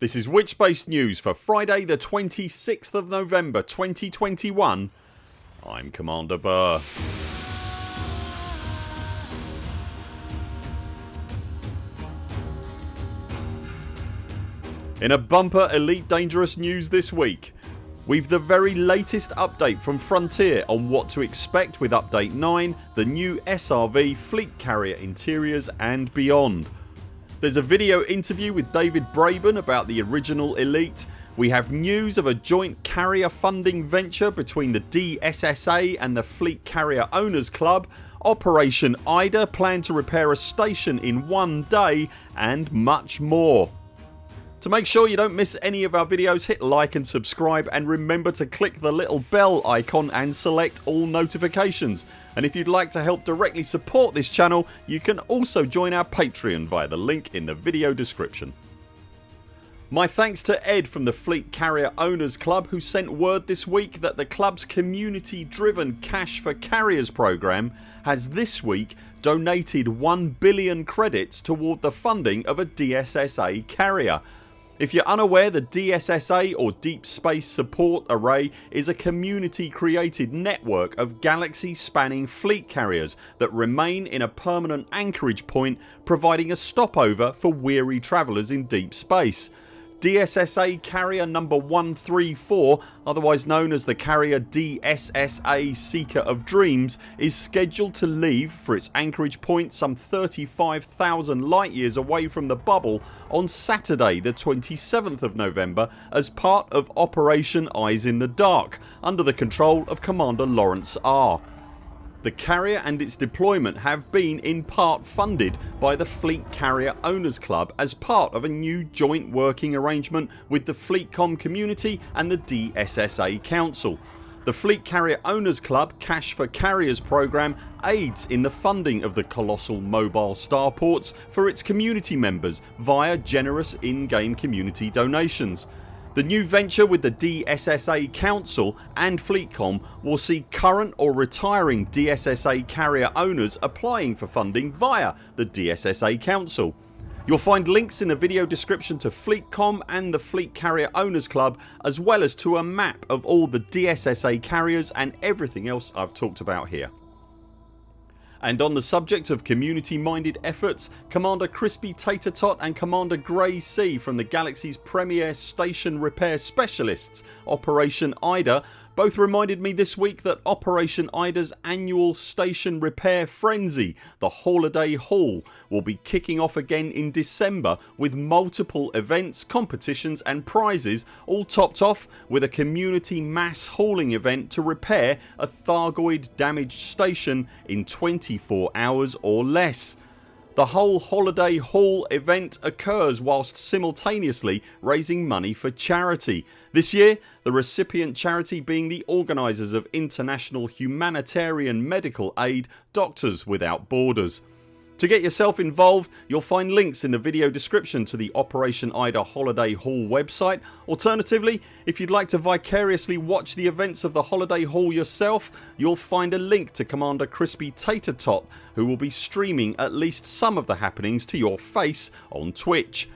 This is Witchbase News for Friday the 26th of November 2021 I'm Commander Buur. In a bumper Elite Dangerous news this week We've the very latest update from Frontier on what to expect with update 9, the new SRV, fleet carrier interiors and beyond. There's a video interview with David Braben about the original Elite. We have news of a joint carrier funding venture between the DSSA and the Fleet Carrier Owners Club Operation IDA plan to repair a station in one day and much more. To make sure you don't miss any of our videos hit like and subscribe and remember to click the little bell icon and select all notifications and if you'd like to help directly support this channel you can also join our Patreon via the link in the video description. My thanks to Ed from the Fleet Carrier Owners Club who sent word this week that the clubs community driven Cash for Carriers program has this week donated 1 billion credits toward the funding of a DSSA carrier if you're unaware the DSSA or Deep Space Support Array is a community created network of galaxy spanning fleet carriers that remain in a permanent anchorage point providing a stopover for weary travellers in deep space. DSSA carrier number 134 otherwise known as the carrier DSSA Seeker of Dreams is scheduled to leave for its anchorage point some 35,000 light years away from the bubble on Saturday the 27th of November as part of Operation Eyes in the Dark under the control of Commander Lawrence R. The carrier and its deployment have been in part funded by the Fleet Carrier Owners Club as part of a new joint working arrangement with the FleetCom community and the DSSA Council. The Fleet Carrier Owners Club Cash for Carriers program aids in the funding of the colossal mobile starports for its community members via generous in-game community donations. The new venture with the DSSA Council and FleetCom will see current or retiring DSSA carrier owners applying for funding via the DSSA Council. You'll find links in the video description to FleetCom and the Fleet Carrier Owners Club as well as to a map of all the DSSA carriers and everything else I've talked about here. And on the subject of community minded efforts Commander Crispy Tater Tot and Commander Grey C from the Galaxy's premier station repair specialists Operation IDA both reminded me this week that Operation IDA's annual station repair frenzy, the Holiday Haul, will be kicking off again in December with multiple events, competitions and prizes all topped off with a community mass hauling event to repair a Thargoid damaged station in 24 hours or less. The whole Holiday Haul event occurs whilst simultaneously raising money for charity. This year the recipient charity being the organisers of international humanitarian medical aid Doctors Without Borders. To get yourself involved you'll find links in the video description to the Operation IDA Holiday Haul website. Alternatively if you'd like to vicariously watch the events of the Holiday Haul yourself you'll find a link to Commander Crispy Tater Tot who will be streaming at least some of the happenings to your face on Twitch.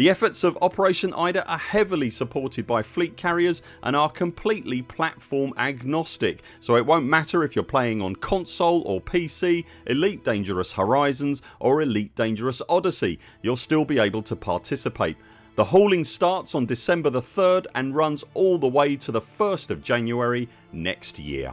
The efforts of Operation IDA are heavily supported by fleet carriers and are completely platform agnostic so it won't matter if you're playing on console or PC, Elite Dangerous Horizons or Elite Dangerous Odyssey you'll still be able to participate. The hauling starts on December the 3rd and runs all the way to the 1st of January next year.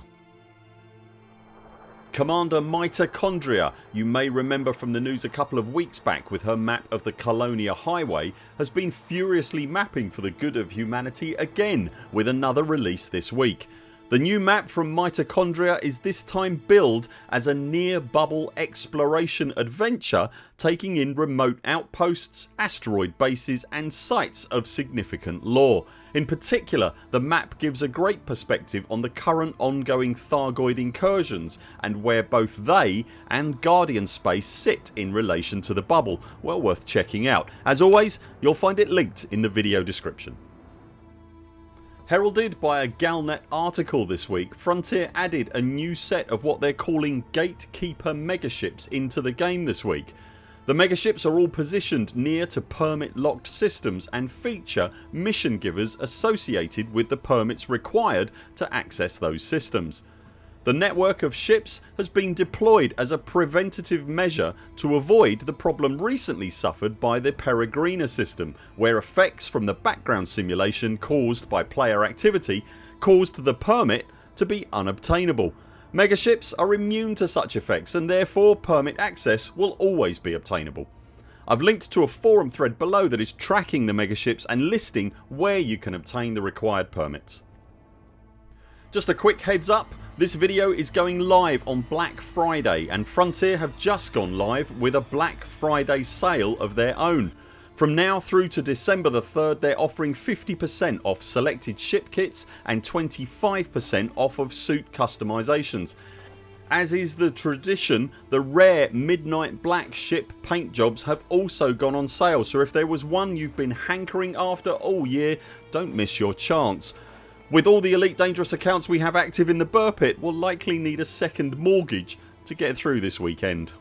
Commander Mitochondria you may remember from the news a couple of weeks back with her map of the Colonia Highway has been furiously mapping for the good of humanity again with another release this week. The new map from Mitochondria is this time billed as a near bubble exploration adventure taking in remote outposts, asteroid bases and sites of significant lore. In particular the map gives a great perspective on the current ongoing Thargoid incursions and where both they and Guardian Space sit in relation to the bubble. Well worth checking out. As always you'll find it linked in the video description. Heralded by a Galnet article this week Frontier added a new set of what they're calling Gatekeeper megaships into the game this week. The megaships are all positioned near to permit locked systems and feature mission givers associated with the permits required to access those systems. The network of ships has been deployed as a preventative measure to avoid the problem recently suffered by the Peregrina system where effects from the background simulation caused by player activity caused the permit to be unobtainable Megaships are immune to such effects and therefore permit access will always be obtainable. I've linked to a forum thread below that is tracking the megaships and listing where you can obtain the required permits. Just a quick heads up this video is going live on Black Friday and Frontier have just gone live with a Black Friday sale of their own. From now through to December the 3rd they're offering 50% off selected ship kits and 25% off of suit customisations. As is the tradition the rare midnight black ship paint jobs have also gone on sale so if there was one you've been hankering after all year don't miss your chance. With all the Elite Dangerous accounts we have active in the Buur Pit we'll likely need a second mortgage to get through this weekend.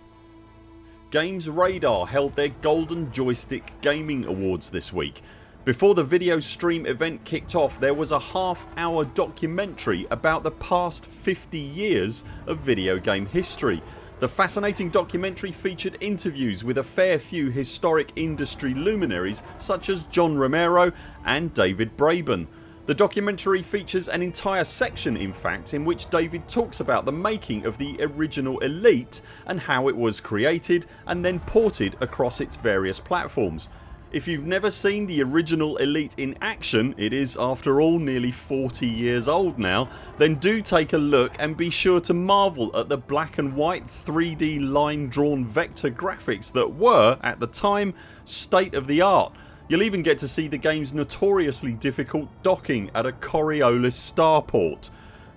Games Radar held their Golden Joystick Gaming Awards this week. Before the video stream event kicked off there was a half hour documentary about the past 50 years of video game history. The fascinating documentary featured interviews with a fair few historic industry luminaries such as John Romero and David Braben. The documentary features an entire section in fact in which David talks about the making of the original Elite and how it was created and then ported across its various platforms. If you've never seen the original Elite in action ...it is after all nearly 40 years old now then do take a look and be sure to marvel at the black and white 3D line drawn vector graphics that were, at the time, state of the art You'll even get to see the games notoriously difficult docking at a Coriolis starport.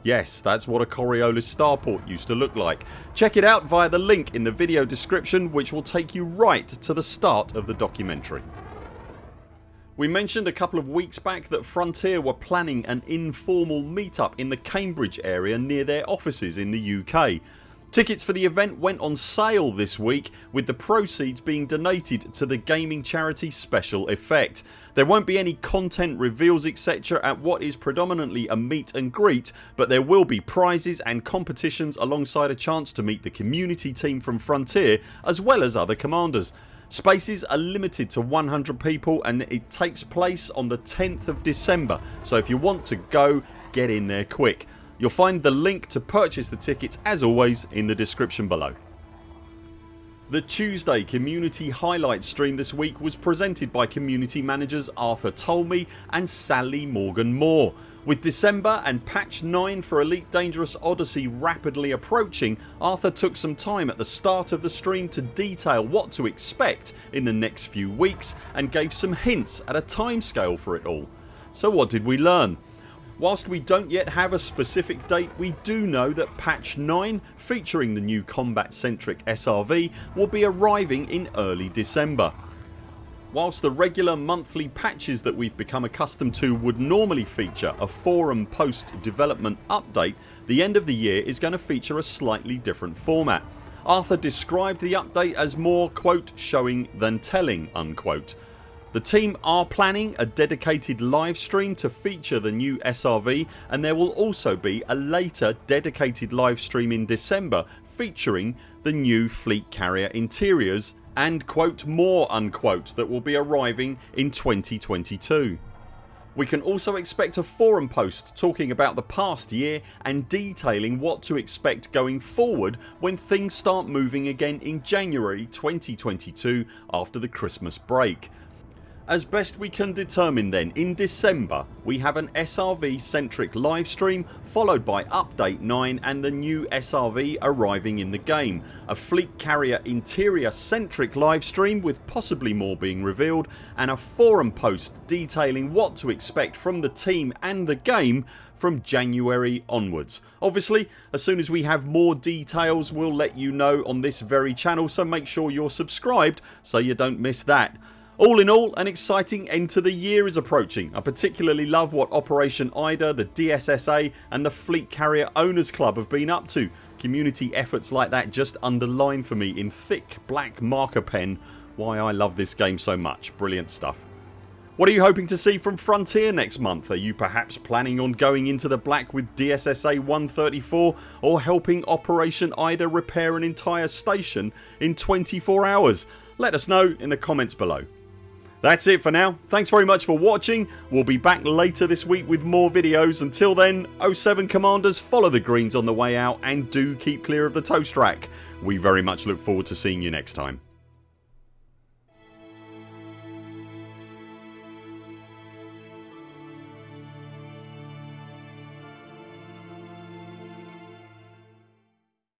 Yes that's what a Coriolis starport used to look like. Check it out via the link in the video description which will take you right to the start of the documentary. We mentioned a couple of weeks back that Frontier were planning an informal meetup in the Cambridge area near their offices in the UK. Tickets for the event went on sale this week with the proceeds being donated to the gaming charity Special Effect. There won't be any content reveals etc at what is predominantly a meet and greet but there will be prizes and competitions alongside a chance to meet the community team from Frontier as well as other commanders. Spaces are limited to 100 people and it takes place on the 10th of December so if you want to go get in there quick. You'll find the link to purchase the tickets as always in the description below. The Tuesday community highlight stream this week was presented by community managers Arthur Tolmie and Sally Morgan Moore. With December and patch 9 for Elite Dangerous Odyssey rapidly approaching Arthur took some time at the start of the stream to detail what to expect in the next few weeks and gave some hints at a timescale for it all. So what did we learn? Whilst we don't yet have a specific date we do know that patch 9 featuring the new combat centric SRV will be arriving in early December. Whilst the regular monthly patches that we've become accustomed to would normally feature a forum post development update the end of the year is going to feature a slightly different format. Arthur described the update as more quote showing than telling unquote. The team are planning a dedicated live stream to feature the new SRV and there will also be a later dedicated live stream in December featuring the new fleet carrier interiors and quote more unquote that will be arriving in 2022. We can also expect a forum post talking about the past year and detailing what to expect going forward when things start moving again in January 2022 after the Christmas break. As best we can determine then in December we have an SRV centric livestream followed by update 9 and the new SRV arriving in the game. A fleet carrier interior centric livestream with possibly more being revealed and a forum post detailing what to expect from the team and the game from January onwards. Obviously as soon as we have more details we'll let you know on this very channel so make sure you're subscribed so you don't miss that. All in all an exciting end to the year is approaching. I particularly love what Operation IDA, the DSSA and the Fleet Carrier Owners Club have been up to. Community efforts like that just underline for me in thick black marker pen why I love this game so much. Brilliant stuff. What are you hoping to see from Frontier next month? Are you perhaps planning on going into the black with DSSA 134 or helping Operation IDA repair an entire station in 24 hours? Let us know in the comments below. That's it for now. Thanks very much for watching. We'll be back later this week with more videos. Until then 0 7 CMDRs follow the greens on the way out and do keep clear of the toast rack. We very much look forward to seeing you next time.